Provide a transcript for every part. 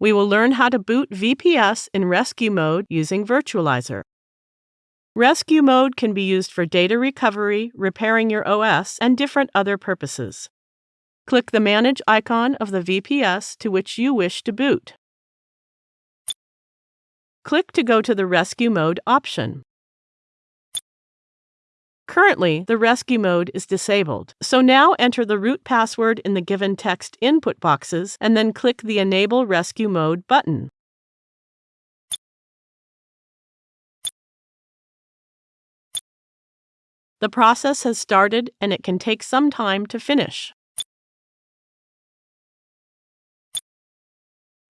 We will learn how to boot VPS in rescue mode using Virtualizor. Rescue mode can be used for data recovery, repairing your OS, and different other purposes. Click the Manage icon of the VPS to which you wish to boot. Click to go to the Rescue Mode option. Currently, the rescue mode is disabled, so now enter the root password in the given text input boxes and then click the Enable Rescue Mode button. The process has started and it can take some time to finish.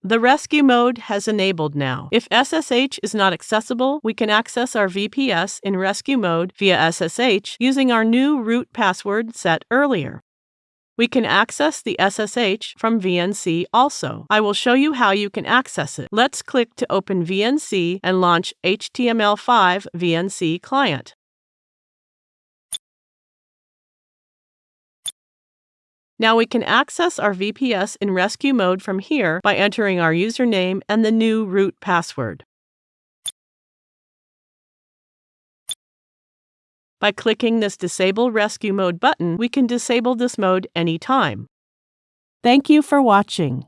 The rescue mode has enabled now. If SSH is not accessible, we can access our VPS in rescue mode via SSH using our new root password set earlier. We can access the SSH from VNC also. I will show you how you can access it. Let's click to open VNC and launch HTML5 VNC client. Now we can access our VPS in rescue mode from here by entering our username and the new root password. By clicking this Disable Rescue Mode button, we can disable this mode anytime. Thank you for watching.